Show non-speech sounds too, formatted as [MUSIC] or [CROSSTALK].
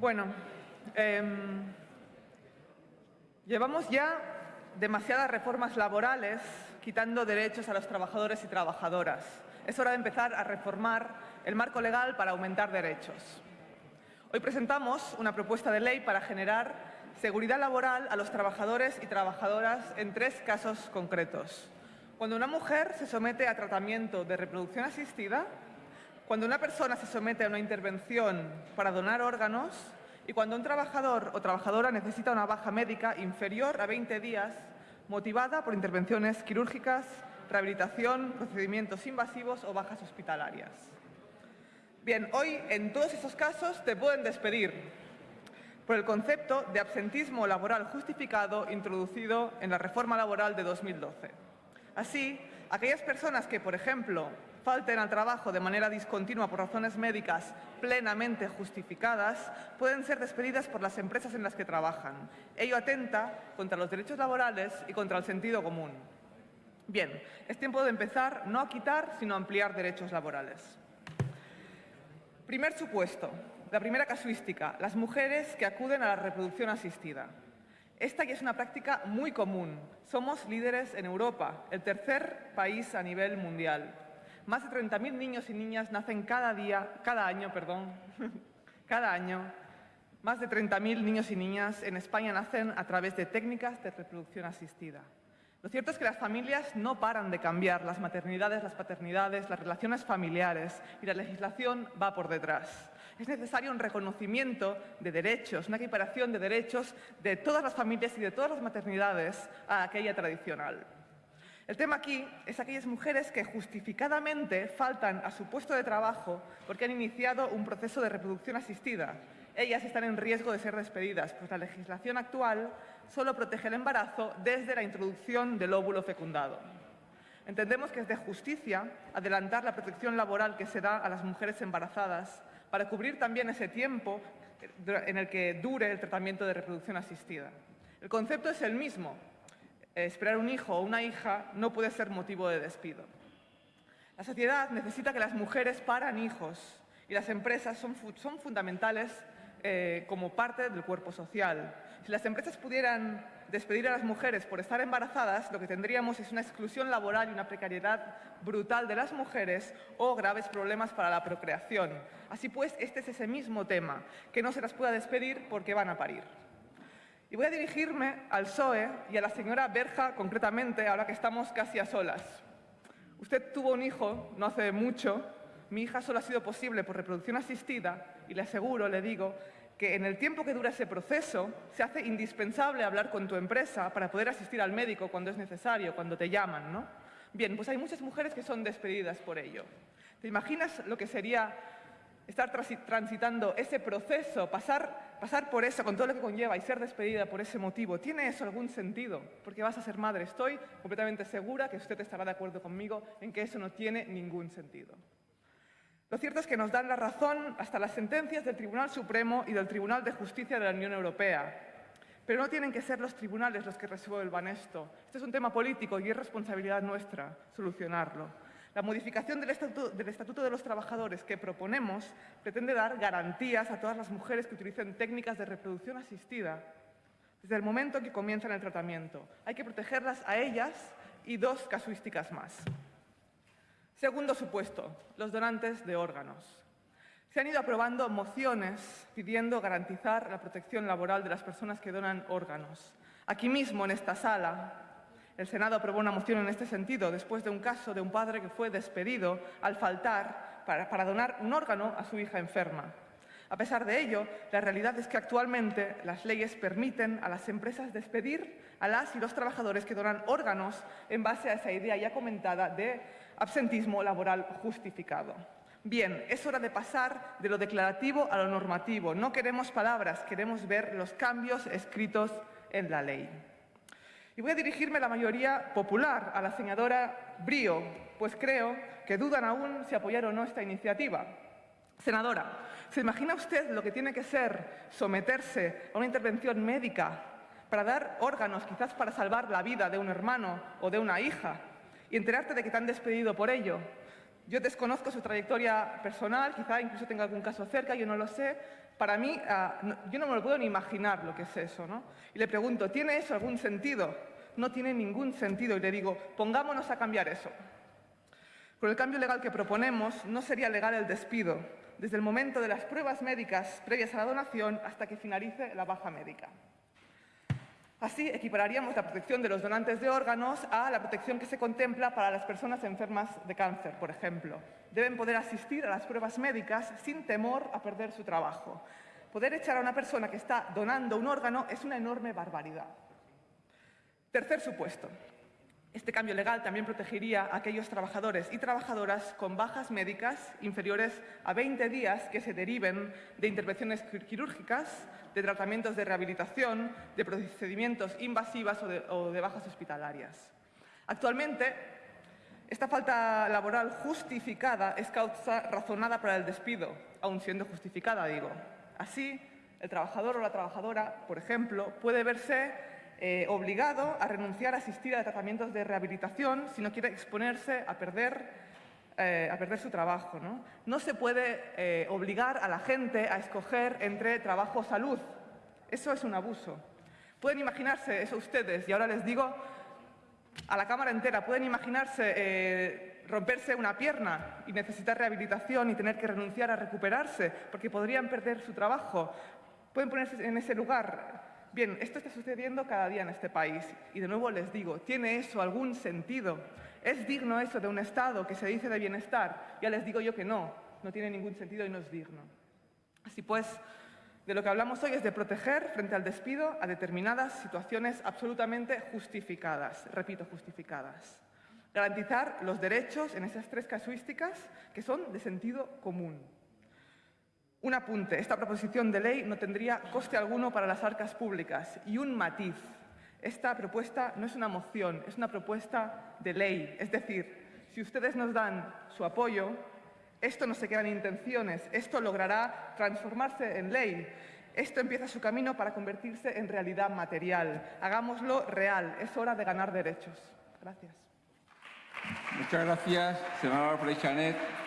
Bueno, em, llevamos ya demasiadas reformas laborales quitando derechos a los trabajadores y trabajadoras. Es hora de empezar a reformar el marco legal para aumentar derechos. Hoy presentamos una propuesta de ley para generar seguridad laboral a los trabajadores y trabajadoras en tres casos concretos. Cuando una mujer se somete a tratamiento de reproducción asistida, cuando una persona se somete a una intervención para donar órganos y cuando un trabajador o trabajadora necesita una baja médica inferior a 20 días motivada por intervenciones quirúrgicas, rehabilitación, procedimientos invasivos o bajas hospitalarias. Bien, hoy en todos esos casos te pueden despedir por el concepto de absentismo laboral justificado introducido en la reforma laboral de 2012. Así, aquellas personas que, por ejemplo, falten al trabajo de manera discontinua por razones médicas plenamente justificadas, pueden ser despedidas por las empresas en las que trabajan. Ello atenta contra los derechos laborales y contra el sentido común. Bien, es tiempo de empezar no a quitar, sino a ampliar derechos laborales. Primer supuesto, la primera casuística, las mujeres que acuden a la reproducción asistida. Esta ya es una práctica muy común. Somos líderes en Europa, el tercer país a nivel mundial. Más de 30.000 niños y niñas nacen cada día, cada año, perdón, [LAUGHS] cada año. Más de 30.000 niños y niñas en España nacen a través de técnicas de reproducción asistida. Lo cierto es que las familias no paran de cambiar, las maternidades, las paternidades, las relaciones familiares y la legislación va por detrás. Es necesario un reconocimiento de derechos, una equiparación de derechos de todas las familias y de todas las maternidades a aquella tradicional. El tema aquí es aquellas mujeres que justificadamente faltan a su puesto de trabajo porque han iniciado un proceso de reproducción asistida. Ellas están en riesgo de ser despedidas, pues la legislación actual solo protege el embarazo desde la introducción del óvulo fecundado. Entendemos que es de justicia adelantar la protección laboral que se da a las mujeres embarazadas para cubrir también ese tiempo en el que dure el tratamiento de reproducción asistida. El concepto es el mismo, esperar un hijo o una hija no puede ser motivo de despido. La sociedad necesita que las mujeres paran hijos y las empresas son, fundamentales eh, como parte del cuerpo social. Si las empresas pudieran despedir a las mujeres por estar embarazadas, lo que tendríamos es una exclusión laboral y una precariedad brutal de las mujeres o graves problemas para la procreación. Así pues, este es ese mismo tema, que no se las pueda despedir porque van a parir. Y voy a dirigirme al PSOE y a la señora Berja concretamente, ahora que estamos casi a solas. Usted tuvo un hijo no hace mucho, mi hija solo ha sido posible por reproducción asistida y le aseguro, le digo, que en el tiempo que dura ese proceso se hace indispensable hablar con tu empresa para poder asistir al médico cuando es necesario, cuando te llaman, ¿no? Bien, pues hay muchas mujeres que son despedidas por ello. ¿Te imaginas lo que sería estar transitando ese proceso, pasar, pasar por eso con todo lo que conlleva y ser despedida por ese motivo, ¿tiene eso algún sentido? Porque vas a ser madre. Estoy completamente segura que usted estará de acuerdo conmigo en que eso no tiene ningún sentido. Lo cierto es que nos dan la razón hasta las sentencias del Tribunal Supremo y del Tribunal de Justicia de la Unión Europea. Pero no tienen que ser los tribunales los que resuelvan esto. Este es un tema político y es responsabilidad nuestra solucionarlo. La modificación del estatuto, de los Trabajadores que proponemos pretende dar garantías a todas las mujeres que utilicen técnicas de reproducción asistida desde el momento en que comienzan el tratamiento. Hay que protegerlas a ellas y dos casuísticas más. Segundo supuesto, los donantes de órganos. Se han ido aprobando mociones pidiendo garantizar la protección laboral de las personas que donan órganos. Aquí mismo, en esta sala, el Senado aprobó una moción en este sentido después de un caso de un padre que fue despedido al faltar para, donar un órgano a su hija enferma. A pesar de ello, la realidad es que actualmente las leyes permiten a las empresas despedir a las y los trabajadores que donan órganos en base a esa idea ya comentada de absentismo laboral justificado. Bien, es hora de pasar de lo declarativo a lo normativo. No queremos palabras, queremos ver los cambios escritos en la ley. Y voy a dirigirme a la mayoría popular, a la senadora Brío, pues creo que dudan aún si apoyar o no esta iniciativa. Senadora, ¿se imagina usted lo que tiene que ser someterse a una intervención médica para dar órganos, quizás para salvar la vida de un hermano o de una hija, y enterarte de que te han despedido por ello? Yo desconozco su trayectoria personal, quizá incluso tenga algún caso cerca, yo no lo sé. Para mí, ah, yo no me lo puedo ni imaginar lo que es eso, ¿no? Y le pregunto, ¿tiene eso algún sentido? No tiene ningún sentido. Y le digo, pongámonos a cambiar eso. Con el cambio legal que proponemos, no sería legal el despido, desde el momento de las pruebas médicas previas a la donación hasta que finalice la baja médica. Así equipararíamos la protección de los donantes de órganos a la protección que se contempla para las personas enfermas de cáncer, por ejemplo. Deben poder asistir a las pruebas médicas sin temor a perder su trabajo. Poder echar a una persona que está donando un órgano es una enorme barbaridad. Tercer supuesto. Este cambio legal también protegería a aquellos trabajadores y trabajadoras con bajas médicas inferiores a 20 días que se deriven de intervenciones quirúrgicas, de tratamientos de rehabilitación, de procedimientos invasivas o de, bajas hospitalarias. Actualmente, esta falta laboral justificada es causa razonada para el despido, aun siendo justificada, digo. Así, el trabajador o la trabajadora, por ejemplo, puede verse eh, obligado a renunciar a asistir a tratamientos de rehabilitación si no quiere exponerse a perder, eh, a perder su trabajo. ¿no? no se puede eh, obligar a la gente a escoger entre trabajo o salud. Eso es un abuso. Pueden imaginarse eso ustedes, y ahora les digo a la Cámara entera, pueden imaginarse romperse una pierna y necesitar rehabilitación y tener que renunciar a recuperarse porque podrían perder su trabajo. Pueden ponerse en ese lugar. Bien, esto está sucediendo cada día en este país y de nuevo les digo, ¿tiene eso algún sentido? ¿Es digno eso de un Estado que se dice de bienestar? Ya les digo yo que no, no tiene ningún sentido y no es digno. Así pues, de lo que hablamos hoy es de proteger frente al despido a determinadas situaciones absolutamente justificadas, repito, justificadas. Garantizar los derechos en esas tres casuísticas que son de sentido común. Un apunte, esta proposición de ley no tendría coste alguno para las arcas públicas y un matiz. Esta propuesta no es una moción, es una propuesta de ley. Es decir, si ustedes nos dan su apoyo, esto no se queda en intenciones, esto logrará transformarse en ley. Esto empieza su camino para convertirse en realidad material. Hagámoslo real, es hora de ganar derechos. Gracias. Muchas gracias, senadora Freichanet.